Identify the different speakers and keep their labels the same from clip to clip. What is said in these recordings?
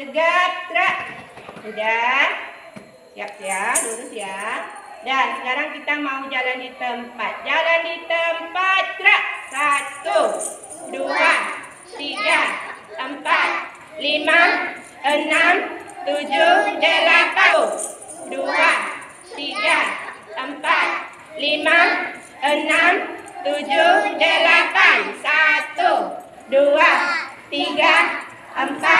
Speaker 1: tegak, gerak. sudah, Siap ya, lurus ya. Dan sekarang kita mau jalan di tempat. Jalan di tempat, gerak. Satu, dua, tiga, empat, lima, enam, tujuh, delapan. Dua, tiga, empat, lima, enam, tujuh, delapan. Satu, dua, tiga, empat,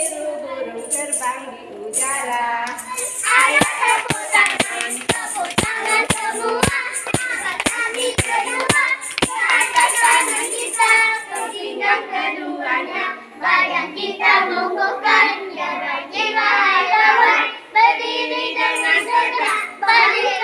Speaker 1: terbang di udara. Ayo tepuk tangan, tepuk tangan semua. Angkat kami kedua. Ke tangan kita Bertindak keduanya, badan kita mengukuhkan Jarak jiwa lawan, berdiri dengan tegak, balik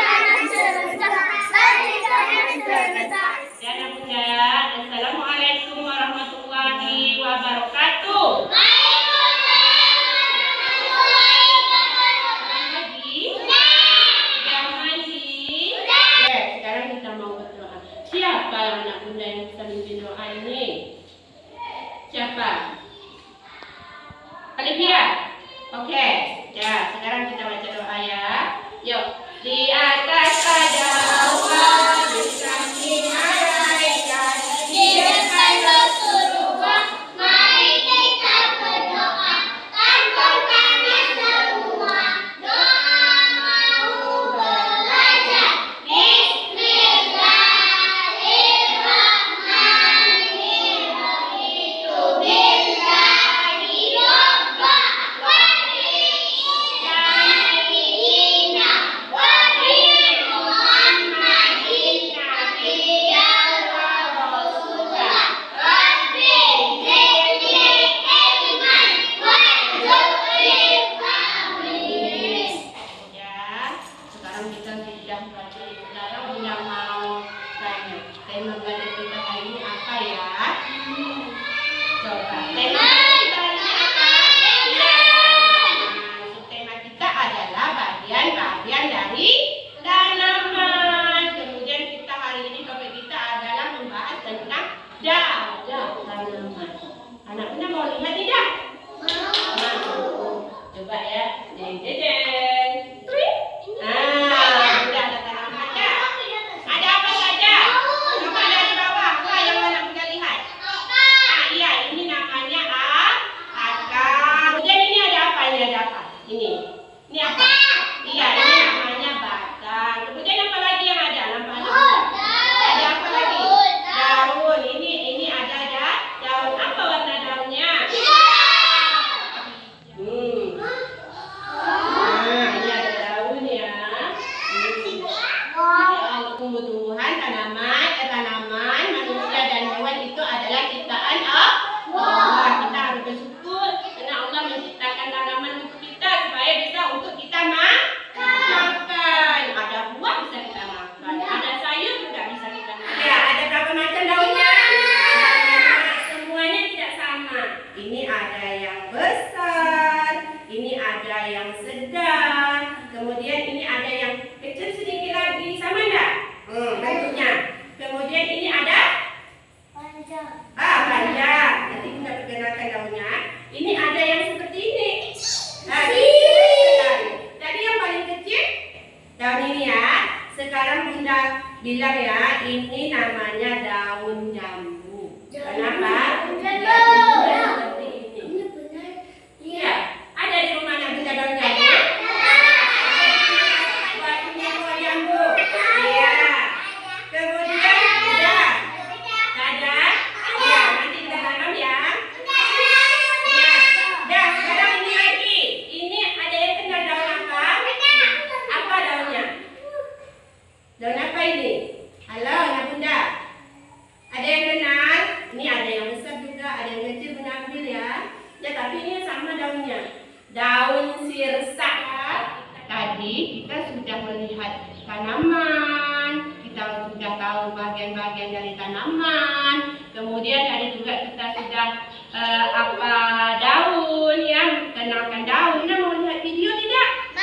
Speaker 2: atau bagian-bagian dari tanaman. Kemudian ada juga kita
Speaker 1: sudah eh, uh, apa daun ya kenalkan daun. Nah mau lihat video tidak?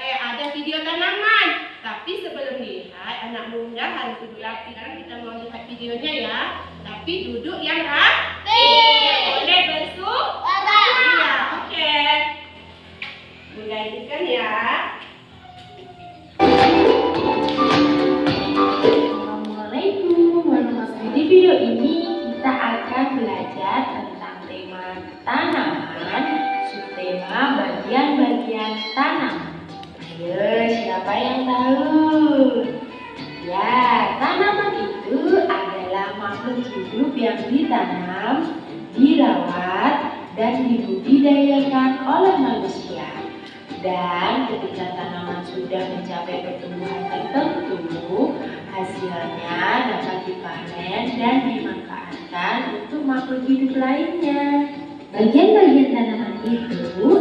Speaker 1: Eh, ada video tanaman. Tapi sebelum lihat anak muda harus duduk rapi. Karena kita mau lihat videonya ya. Tapi duduk yang rapi. Boleh bersu iya, ya,
Speaker 3: oke. Okay. mulai kan ya. Dan ketika tanaman sudah mencapai pertumbuhan tertentu, hasilnya dapat dipanen dan dimanfaatkan untuk makhluk hidup lainnya. Bagian-bagian tanaman itu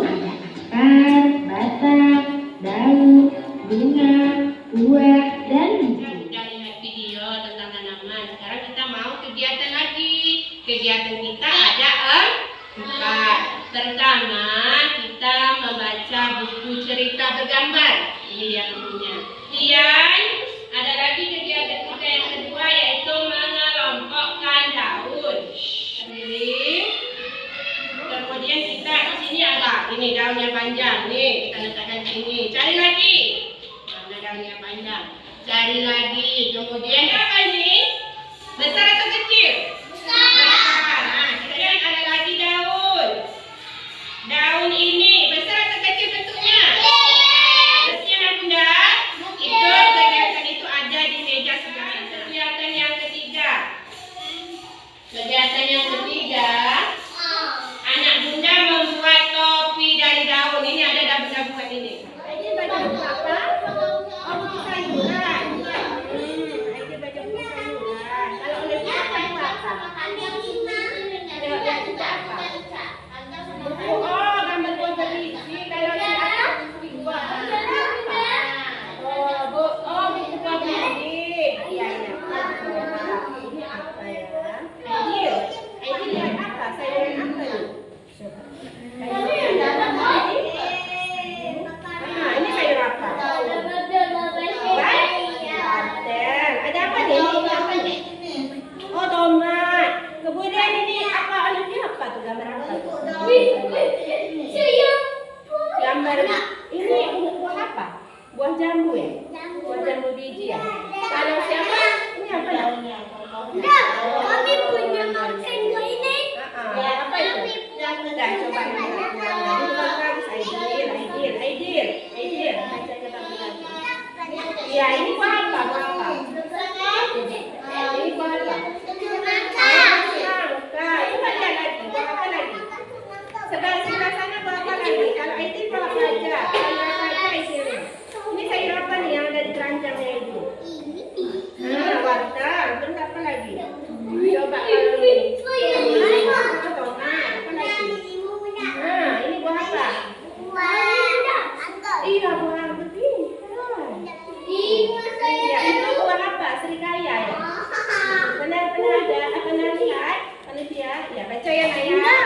Speaker 1: bergambar. Ini dia bukunya. kemudian ada lagi kegiatan kita yang kedua yaitu mengelompokkan daun. ini Kemudian kita di sini ada ini daunnya panjang nih, kita letakkan sini. Cari lagi. Mana daunnya panjang? Cari lagi. Kemudian apa? Kaya na yan.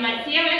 Speaker 1: Marcia